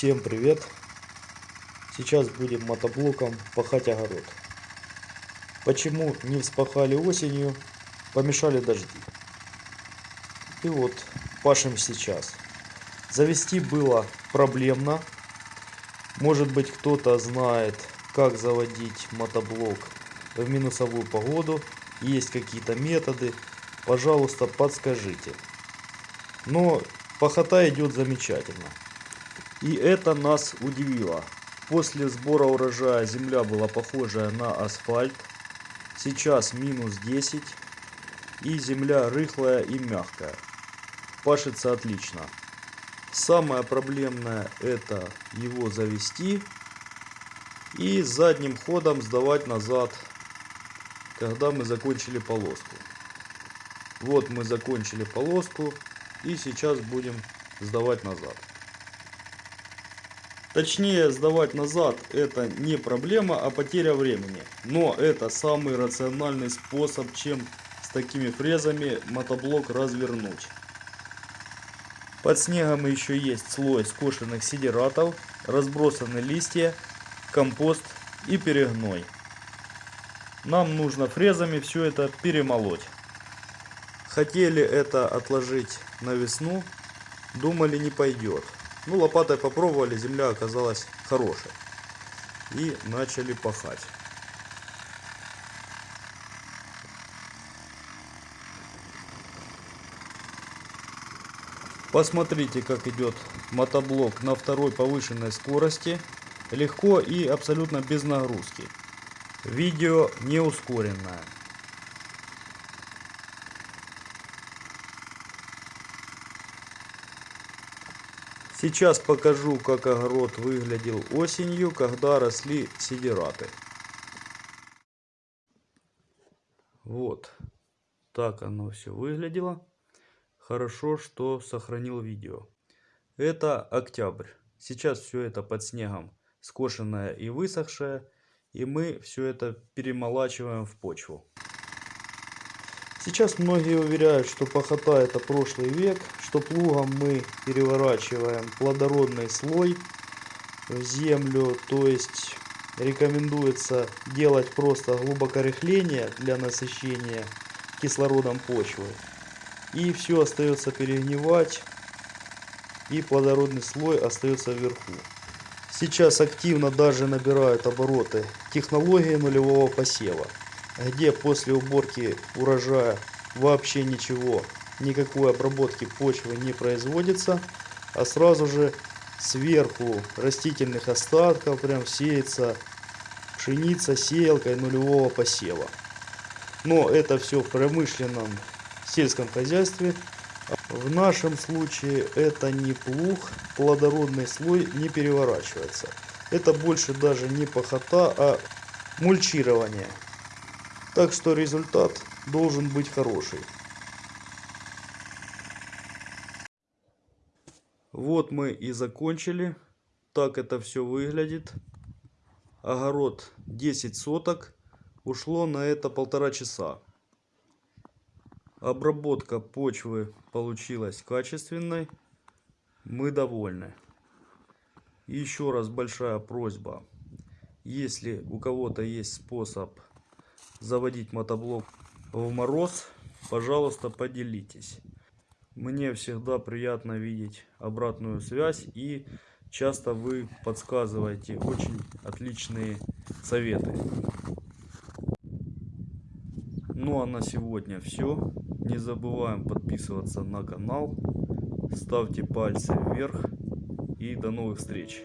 Всем привет! Сейчас будем мотоблоком пахать огород. Почему не вспахали осенью? Помешали дожди. И вот пашем сейчас. Завести было проблемно. Может быть кто-то знает, как заводить мотоблок в минусовую погоду. Есть какие-то методы. Пожалуйста, подскажите. Но пахота идет замечательно. И это нас удивило. После сбора урожая земля была похожая на асфальт. Сейчас минус 10. И земля рыхлая и мягкая. Пашется отлично. Самое проблемное это его завести. И задним ходом сдавать назад, когда мы закончили полоску. Вот мы закончили полоску. И сейчас будем сдавать назад. Точнее, сдавать назад это не проблема, а потеря времени. Но это самый рациональный способ, чем с такими фрезами мотоблок развернуть. Под снегом еще есть слой скошенных сидератов, разбросаны листья, компост и перегной. Нам нужно фрезами все это перемолоть. Хотели это отложить на весну, думали не пойдет. Ну, лопатой попробовали, земля оказалась хорошей. И начали пахать. Посмотрите, как идет мотоблок на второй повышенной скорости. Легко и абсолютно без нагрузки. Видео не ускоренное. Сейчас покажу, как огород выглядел осенью, когда росли сидираты. Вот так оно все выглядело. Хорошо, что сохранил видео. Это октябрь. Сейчас все это под снегом скошенное и высохшее. И мы все это перемолачиваем в почву. Сейчас многие уверяют, что пахота это прошлый век, что плугом мы переворачиваем плодородный слой в землю, то есть рекомендуется делать просто глубокорыхление для насыщения кислородом почвы. И все остается перегнивать, и плодородный слой остается вверху. Сейчас активно даже набирают обороты технологии нулевого посева где после уборки урожая вообще ничего, никакой обработки почвы не производится, а сразу же сверху растительных остатков прям сеется пшеница сеялкой нулевого посева. Но это все в промышленном сельском хозяйстве. В нашем случае это не плуг, плодородный слой не переворачивается. Это больше даже не пахота, а мульчирование. Так что результат должен быть хороший. Вот мы и закончили. Так это все выглядит. Огород 10 соток. Ушло на это полтора часа. Обработка почвы получилась качественной. Мы довольны. Еще раз большая просьба. Если у кого-то есть способ заводить мотоблок в мороз, пожалуйста, поделитесь. Мне всегда приятно видеть обратную связь и часто вы подсказываете очень отличные советы. Ну а на сегодня все. Не забываем подписываться на канал, ставьте пальцы вверх и до новых встреч.